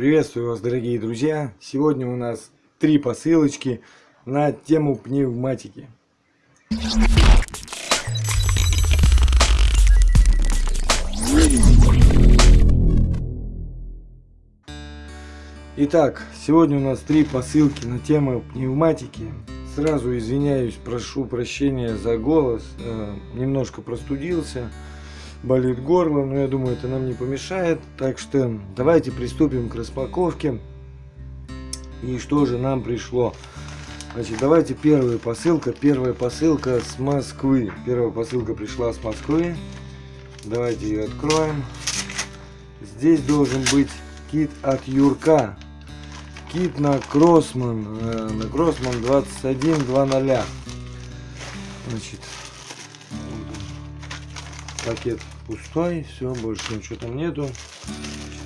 Приветствую вас, дорогие друзья! Сегодня у нас три посылочки на тему пневматики. Итак, сегодня у нас три посылки на тему пневматики. Сразу извиняюсь, прошу прощения за голос, э, немножко простудился болит горло, но я думаю, это нам не помешает. Так что давайте приступим к распаковке. И что же нам пришло? Значит, давайте первая посылка. Первая посылка с Москвы. Первая посылка пришла с Москвы. Давайте ее откроем. Здесь должен быть кит от Юрка. Кит на Кроссман. Э, на Кроссман 21.2.0. Значит, пакет пустой, все, больше ничего там нету.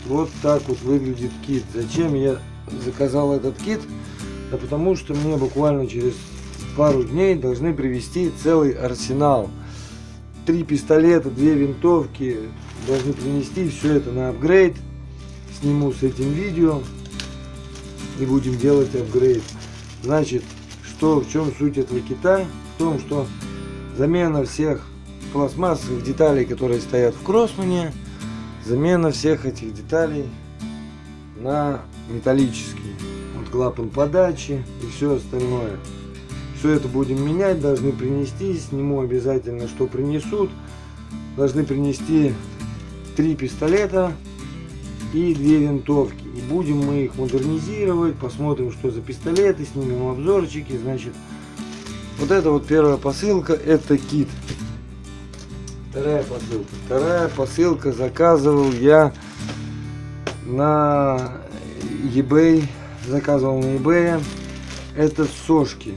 Вот так вот выглядит кит. Зачем я заказал этот кит? Да потому что мне буквально через пару дней должны привезти целый арсенал. Три пистолета, две винтовки должны принести все это на апгрейд. Сниму с этим видео и будем делать апгрейд. Значит, что в чем суть этого кита? В том, что замена всех пластмассовых деталей, которые стоят в Кроссмане, замена всех этих деталей на металлические. Вот клапан подачи и все остальное. Все это будем менять, должны принести, сниму обязательно, что принесут. Должны принести три пистолета и две винтовки. И будем мы их модернизировать, посмотрим, что за пистолеты, снимем обзорчики. Значит, вот это вот первая посылка, это кит. Вторая посылка. Вторая посылка заказывал я на eBay. Заказывал на eBay. Это сошки.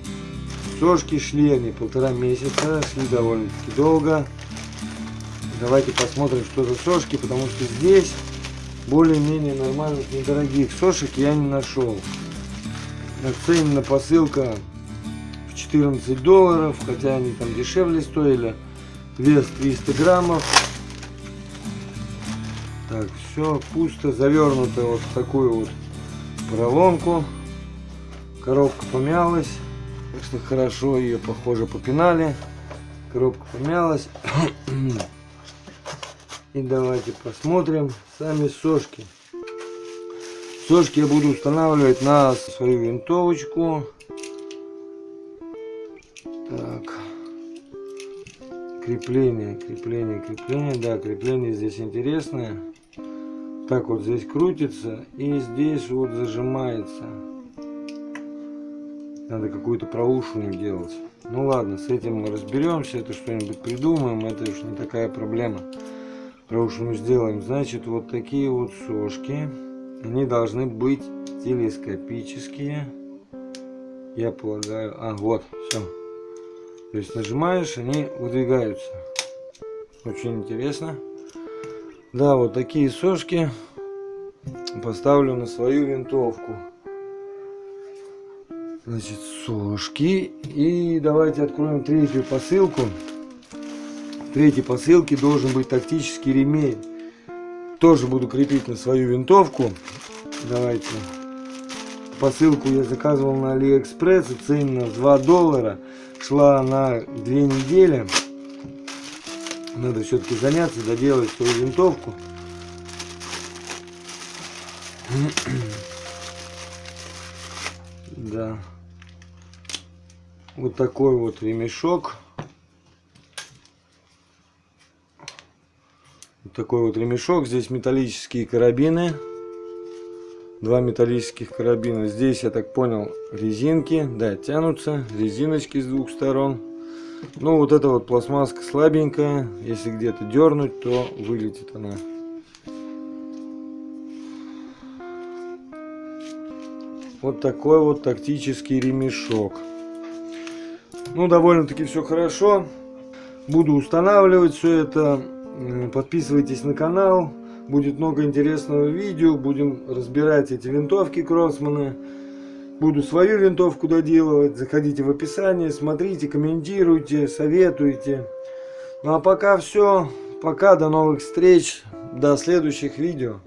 Сошки шли они полтора месяца. Шли довольно-таки долго. Давайте посмотрим, что за сошки. Потому что здесь более-менее нормальных недорогих сошек я не нашел. Оценена посылка в 14 долларов. Хотя они там дешевле стоили вес 300 граммов. Так все пусто завернуто вот в такую вот поролонку коробка помялась. Так что хорошо ее похоже попинали. Коробка помялась. И давайте посмотрим сами сошки. Сошки я буду устанавливать на свою винтовочку. Так крепление, крепление, крепление. Да, крепление здесь интересное. Так вот здесь крутится и здесь вот зажимается. Надо какую-то проушину делать. Ну ладно, с этим мы разберемся, это что-нибудь придумаем, это уж не такая проблема. Проушину сделаем. Значит, вот такие вот сошки. Они должны быть телескопические. Я полагаю. А, вот, все. То есть нажимаешь, они выдвигаются. Очень интересно. Да, вот такие сошки поставлю на свою винтовку. Значит, сошки. И давайте откроем третью посылку. В третьей посылке должен быть тактический ремень. Тоже буду крепить на свою винтовку. Давайте. Посылку я заказывал на Алиэкспресс. Цена 2 доллара шла на две недели. Надо все-таки заняться, доделать свою винтовку. Да. Вот такой вот ремешок. Вот такой вот ремешок. Здесь металлические карабины два металлических карабина. Здесь, я так понял, резинки, да, тянутся, резиночки с двух сторон. Ну, вот эта вот пластмасска слабенькая, если где-то дернуть, то вылетит она. Вот такой вот тактический ремешок. Ну, довольно-таки все хорошо. Буду устанавливать все это. Подписывайтесь на канал. Будет много интересного видео. Будем разбирать эти винтовки Кроссмана. Буду свою винтовку доделывать. Заходите в описание, смотрите, комментируйте, советуйте. Ну а пока все. Пока, до новых встреч. До следующих видео.